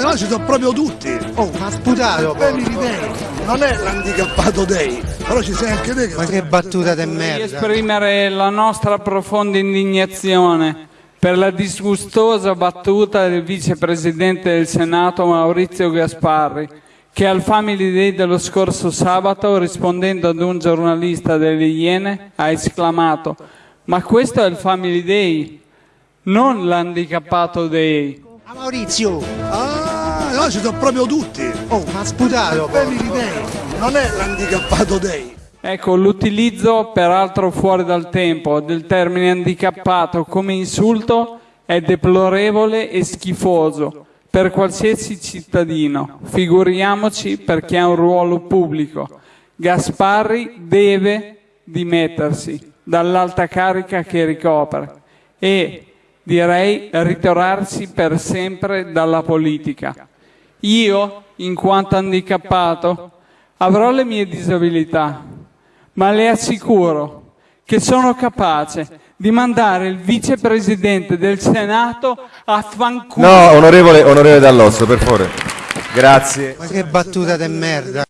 No, ci sono proprio tutti. Oh, ma sputato! Family Day non è l'handicappato day, però ci sei anche te che Ma che battuta di merda! esprimere la nostra profonda indignazione per la disgustosa battuta del vicepresidente del Senato Maurizio Gasparri, che al Family Day dello scorso sabato, rispondendo ad un giornalista delle Iene, ha esclamato «Ma questo è il Family Day, non l'handicappato day». Ma Maurizio! Ah, no, ci sono proprio tutti. Oh, ma sputato! Family Day non è l'handicappato day. Ecco, l'utilizzo, peraltro fuori dal tempo, del termine handicappato come insulto è deplorevole e schifoso per qualsiasi cittadino, figuriamoci per chi ha un ruolo pubblico. Gasparri deve dimettersi dall'alta carica che ricopre e direi ritirarsi per sempre dalla politica. Io, in quanto handicappato, avrò le mie disabilità, ma le assicuro che sono capace di mandare il vicepresidente del Senato a fanculo. No, onorevole, onorevole Dall'Osso, per favore. Grazie. Ma che battuta di merda!